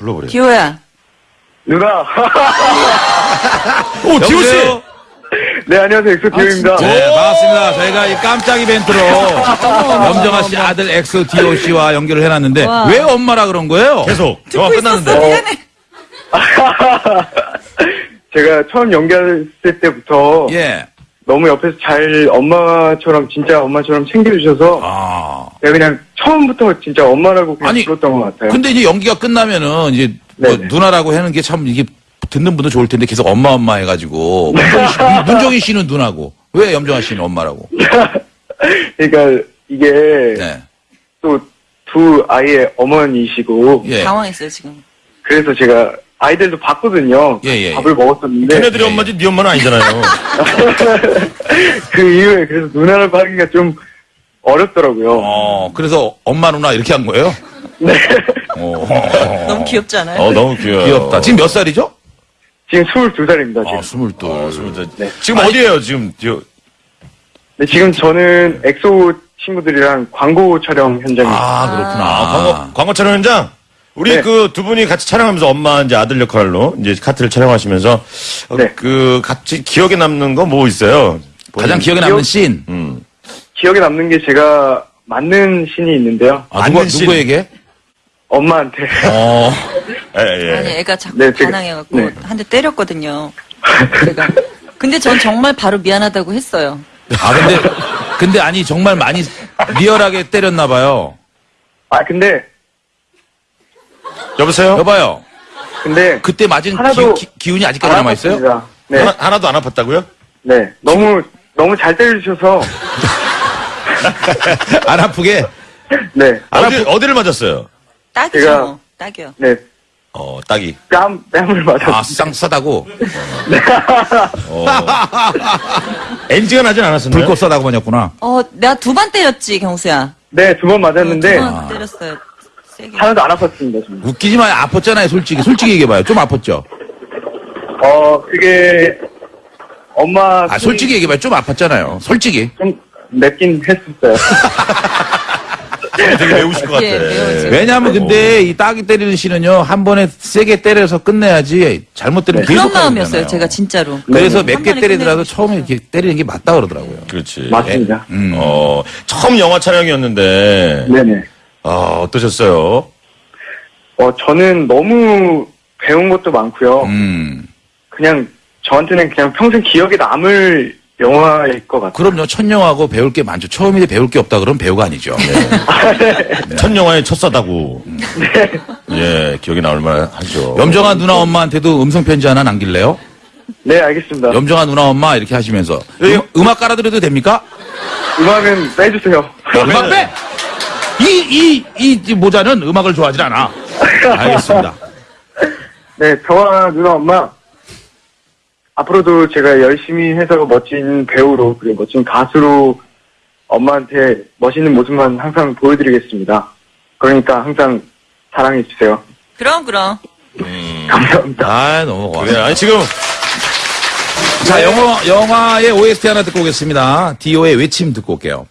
불러보래요. 기호야. 누나. 오, 디오 씨! 네, 안녕하세요. 엑소 디오입니다. 네, 반갑습니다. 저희가 이 깜짝 이벤트로 염정아 씨 아들 엑소 디오 씨와 연결을 해놨는데 와. 왜 엄마라 그런 거예요? 계속. 듣고 있었어. 끝났는데. 미안해. 제가 처음 연기했을 때부터 예. 너무 옆에서 잘 엄마처럼, 진짜 엄마처럼 챙겨주셔서 아. 제가 그냥 처음부터 진짜 엄마라고 그냥 아니, 불렀던 것 같아요. 근데 이제 연기가 끝나면은 이제 뭐. 누나라고 하는 게 참 이게 듣는 분도 좋을 텐데 계속 엄마 엄마 해가지고 문정희, 씨, 문정희 씨는 누나고 왜 염정아 씨는 엄마라고? 그러니까 이게 네. 또두 아이의 어머니시고 예. 당황했어요, 지금. 그래서 제가 아이들도 봤거든요. 예, 예, 밥을 먹었었는데 걔네들이 예, 엄마지 네 엄마는 아니잖아요. 그 이후에 그래서 누나라고 하기가 좀 어렵더라고요. 어, 그래서 엄마 누나 이렇게 한 거예요? 네. 어. 너무 귀엽지 않아요? 어, 너무 귀여워. 귀엽다. 지금 몇 살이죠? 지금 22살입니다. 지금. 아, 스물둘. 어, 스물둘. 네. 지금 어디에요, 지금? 디오. 네, 지금 저는 엑소 친구들이랑 광고 촬영 현장에 아, 그렇구나. 아, 광고, 광고 촬영 현장? 우리 네. 그두 분이 같이 촬영하면서 엄마 이제 아들 역할로 이제 카트를 촬영하시면서 어, 네. 그 같이 기억에 남는 거 뭐 있어요? 가장 기억에 남는 기억- 씬. 음. 기억에 남는 게 제가 맞는 신이 있는데요. 아, 누가, 맞는 씬. 누구에게? 엄마한테. 어. 예, 예. 아니, 애가 자꾸 네, 제가- 반항해갖고 네. 한 대 때렸거든요. 제가. 근데 전 정말 바로 미안하다고 했어요. 아, 근데, 근데 아니, 정말 많이 리얼하게 때렸나 봐요. 아 근데 여보세요? 여봐요. 근데 그때 맞은 하나도 기, 운이 아직까지 안 남아 있어요? 아팠습니다. 네, 하나, 하나 도 안 아팠다고요? 네. 너무 너무 잘 때려주셔서 안 아프게? 네, 어디, 어디를 맞았어요? 딱이죠. 제가- 딱이요. 네. 어, 딱이. 뺨 뺨을 맞았어요. 아, 쌍 싸다고? 어. 엔지가 나진 않았었나요? 불꽃 싸다고 맞았구나. 어, 내가 두 번 때렸지, 경수야. 네, 두 번 맞았는데 두번 때렸어요. 세게. 하나도 안 아팠습니다. 저는. 웃기지 마요. 아팠잖아요, 솔직히. 솔직히 얘기해봐요. 좀 아팠죠? 어, 그게 엄마 아, 솔직히 얘기해봐요. 좀 아팠잖아요. 솔직히. 좀 맵긴 했었어요. 되게 매우실 것 같아. 예. 왜냐하면 근데 이 따기 때리는 씨는요, 한 번에 세게 때려서 끝내야지 잘못 때리면 계속 그런 가야 마음이었어요. 제가 진짜로. 그래서 한몇개 때리더라도 처음에 이렇게 때리는 게 맞다 그러더라고요. 그렇지. 맞습니다. 음. 어, 처음 영화 촬영이었는데, 네네. 아, 어떠셨어요? 어, 저는 너무 배운 것도 많고요. 음. 그냥 저한테는 그냥 평생 기억에 남을 영화일 것 같아요. 그럼요. 첫 영화고 배울 게 많죠. 처음인데 배울 게 없다 그러면 배우가 아니죠. 네. 첫 영화의 첫 사다구. 예, 기억이 나올 만하죠. 염정아 누나 엄마한테도 음성 편지 하나 남길래요? 네, 알겠습니다. 염정아 누나 엄마 이렇게 하시면서 음, 음악 깔아드려도 됩니까? 음악은 빼주세요. 음악 빼! 이, 이, 이 모자는 음악을 좋아하지 않아. 알겠습니다. 네, 저와 누나 엄마 앞으로도 제가 열심히 해서 멋진 배우로 그리고 멋진 가수로 엄마한테 멋있는 모습만 항상 보여드리겠습니다. 그러니까 항상 사랑해 주세요. 그럼, 그럼. 감사합니다. 아, 너무 고마워. 그래, 아니, 지금, 자, 영화, 영화의 OST 하나 듣고 오겠습니다. 디오의 외침 듣고 올게요.